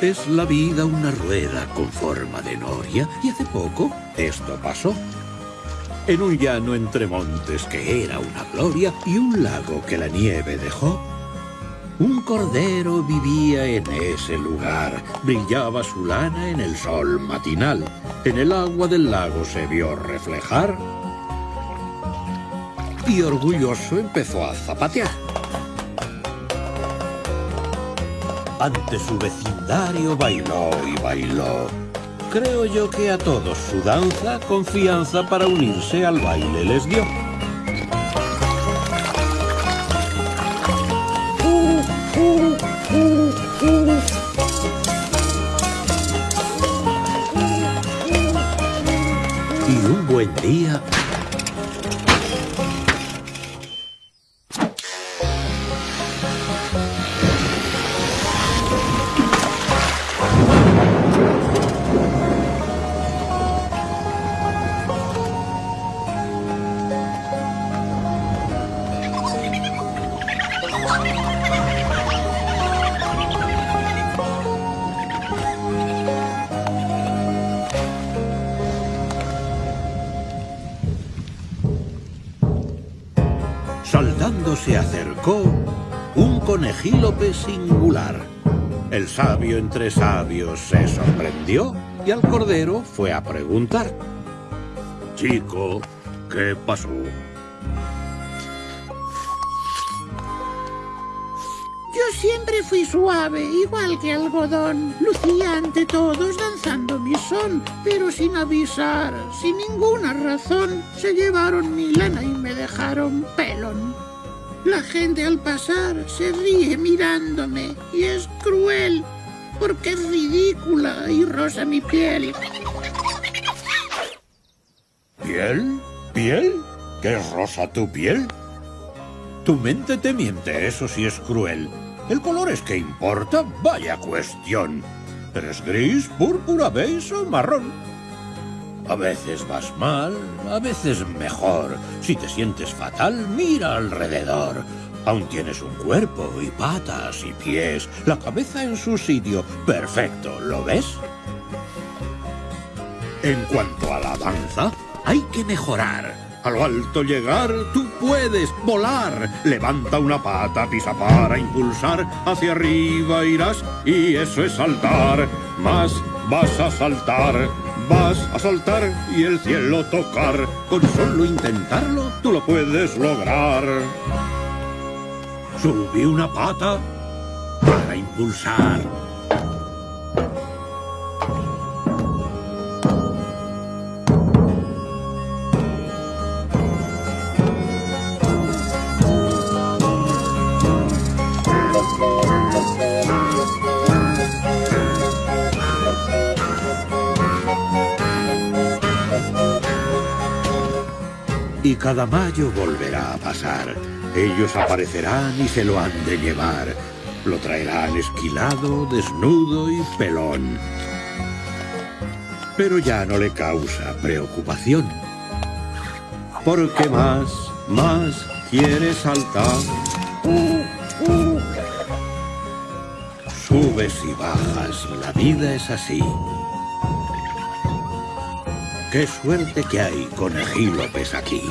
Es la vida una rueda con forma de noria y hace poco esto pasó. En un llano entre montes que era una gloria y un lago que la nieve dejó. Un cordero vivía en ese lugar, brillaba su lana en el sol matinal. En el agua del lago se vio reflejar y orgulloso empezó a zapatear. Ante su vecindario bailó y bailó. Creo yo que a todos su danza, confianza para unirse al baile les dio. Y un buen día Saltando se acercó un conejílope singular. El sabio entre sabios se sorprendió y al cordero fue a preguntar. Chico, ¿qué pasó? Siempre fui suave, igual que algodón. Lucía ante todos danzando mi son, pero sin avisar, sin ninguna razón, se llevaron mi lana y me dejaron pelón. La gente al pasar se ríe mirándome y es cruel porque es ridícula y rosa mi piel. ¿Piel? ¿Piel? ¿Qué es rosa tu piel? Tu mente te miente, eso sí es cruel. El color es que importa, vaya cuestión. ¿Eres gris, púrpura, beige o marrón? A veces vas mal, a veces mejor. Si te sientes fatal, mira alrededor. Aún tienes un cuerpo y patas y pies, la cabeza en su sitio. Perfecto, ¿lo ves? En cuanto a la danza, hay que mejorar. A lo alto llegar, tú puedes volar. Levanta una pata, pisa para impulsar. Hacia arriba irás y eso es saltar. Más vas a saltar, vas a saltar y el cielo tocar. Con solo intentarlo, tú lo puedes lograr. Subí una pata para impulsar. Y cada mayo volverá a pasar. Ellos aparecerán y se lo han de llevar. Lo traerán esquilado, desnudo y pelón. Pero ya no le causa preocupación. Porque más, más quiere saltar. Subes y bajas, la vida es así. Qué suerte que hay conejilopes aquí.